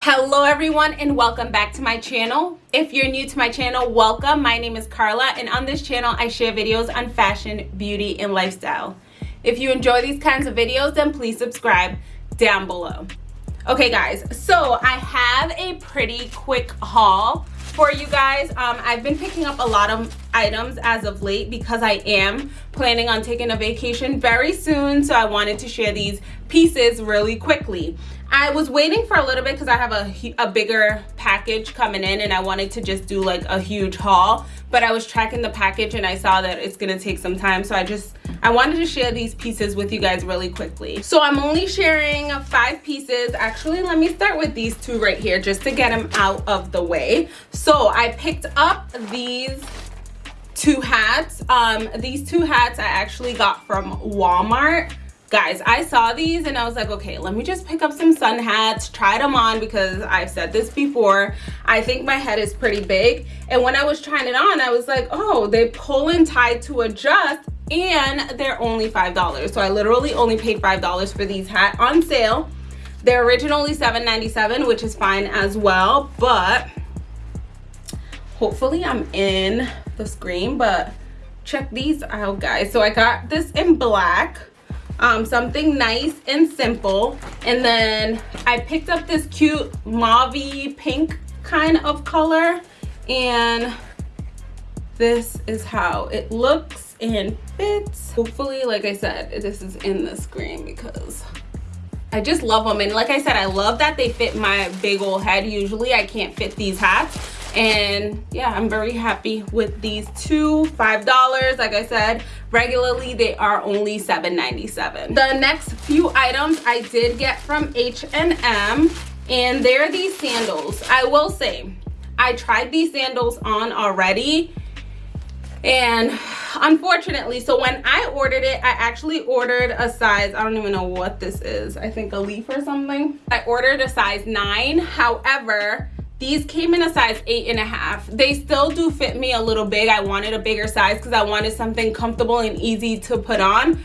hello everyone and welcome back to my channel. If you're new to my channel welcome. My name is carla and on this channel i share videos on fashion beauty and lifestyle. If you enjoy these kinds of videos then please subscribe down below. Okay guys so i have a pretty quick haul for you guys. Um, i've been picking up a lot of items as of late because i am planning on taking a vacation very soon so i wanted to share these pieces really quickly. I was waiting for a little bit because I have a, a bigger package coming in and I wanted to just do like a huge haul but I was tracking the package and I saw that it's gonna take some time so I just I wanted to share these pieces with you guys really quickly. So I'm only sharing five pieces. Actually let me start with these two right here just to get them out of the way. So I picked up these two hats. Um these two hats I actually got from Walmart guys i saw these and i was like okay let me just pick up some sun hats try them on because i've said this before. I think my head is pretty big. And when i was trying it on i was like oh they pull and tie to adjust and they're only five dollars. So i literally only paid five dollars for these hat on sale. They're originally 7.97 which is fine as well but hopefully i'm in the screen but check these out guys. So i got this in black um, something nice and simple. And then I picked up this cute mauve pink kind of color. And this is how it looks and fits. Hopefully, like I said, this is in the screen because I just love them. And like I said, I love that they fit my big old head. Usually I can't fit these hats and yeah i'm very happy with these two. Five dollars like i said regularly they are only 7.97 the next few items i did get from h&m and they're these sandals. I will say i tried these sandals on already and unfortunately so when i ordered it i actually ordered a size i don't even know what this is i think a leaf or something. I ordered a size nine. However these came in a size eight and a half. They still do fit me a little big. I wanted a bigger size because i wanted something comfortable and easy to put on.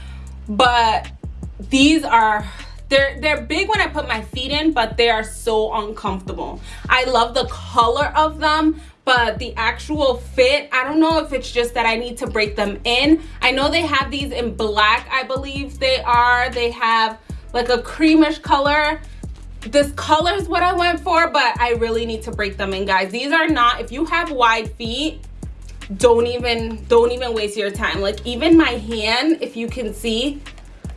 But these are they're they're big when i put my feet in but they are so uncomfortable. I love the color of them but the actual fit i don't know if it's just that i need to break them in. I know they have these in black i believe they are. They have like a creamish color this color is what i went for but i really need to break them in guys. These are not if you have wide feet don't even don't even waste your time. Like even my hand if you can see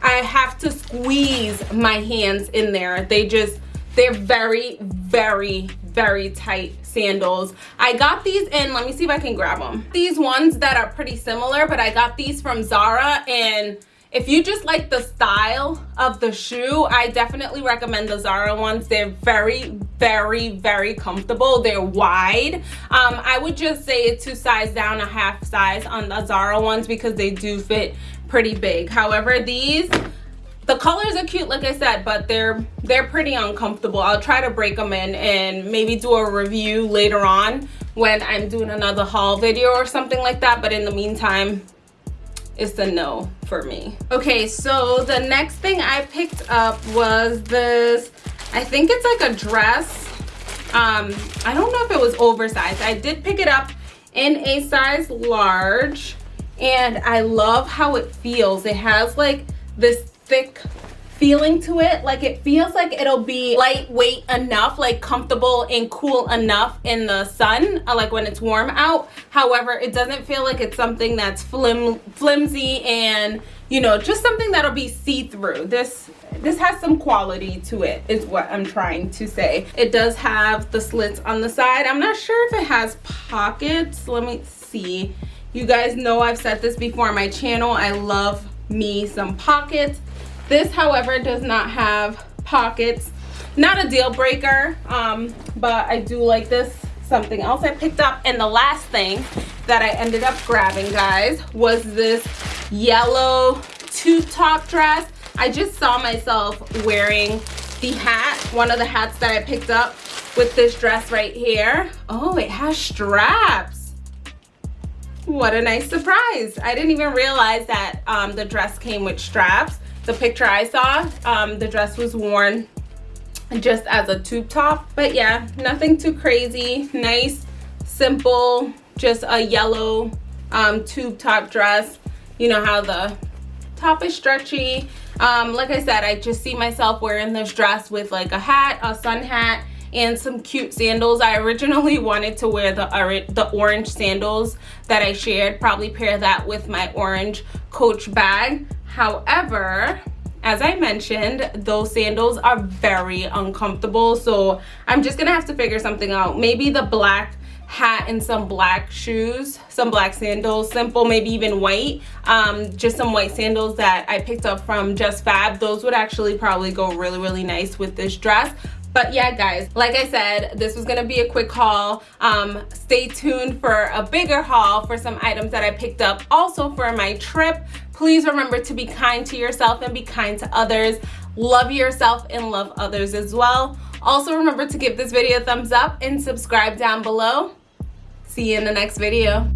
i have to squeeze my hands in there. They just they're very very very tight sandals. I got these in let me see if i can grab them these ones that are pretty similar but i got these from zara and if you just like the style of the shoe i definitely recommend the zara ones. They're very very very comfortable. They're wide. Um, i would just say two size down a half size on the zara ones because they do fit pretty big. However these the colors are cute like i said but they're they're pretty uncomfortable. I'll try to break them in and maybe do a review later on when i'm doing another haul video or something like that. But in the meantime it's a no for me. Okay so the next thing i picked up was this i think it's like a dress. Um i don't know if it was oversized. I did pick it up in a size large and i love how it feels. It has like this thick feeling to it. Like it feels like it'll be lightweight enough like comfortable and cool enough in the sun uh, like when it's warm out. However it doesn't feel like it's something that's flim flimsy and you know just something that'll be see-through. This this has some quality to it is what i'm trying to say. It does have the slits on the side. I'm not sure if it has pockets. Let me see. You guys know i've said this before on my channel. I love me some pockets this, however, does not have pockets. Not a deal breaker, um, but I do like this. Something else I picked up. And the last thing that I ended up grabbing, guys, was this yellow tube top dress. I just saw myself wearing the hat, one of the hats that I picked up with this dress right here. Oh, it has straps. What a nice surprise. I didn't even realize that um, the dress came with straps the picture I saw, um, the dress was worn just as a tube top but yeah nothing too crazy. Nice simple just a yellow um, tube top dress. You know how the top is stretchy. Um, like I said I just see myself wearing this dress with like a hat a sun hat and some cute sandals. I originally wanted to wear the the orange sandals that I shared. Probably pair that with my orange coach bag however as I mentioned, those sandals are very uncomfortable. So I'm just gonna have to figure something out. Maybe the black hat and some black shoes some black sandals simple maybe even white um, just some white sandals that i picked up from JustFab those would actually probably go really really nice with this dress but yeah guys like i said this was gonna be a quick haul um, stay tuned for a bigger haul for some items that i picked up also for my trip Please remember to be kind to yourself and be kind to others. Love yourself and love others as well. Also remember to give this video a thumbs up and subscribe down below. See you in the next video.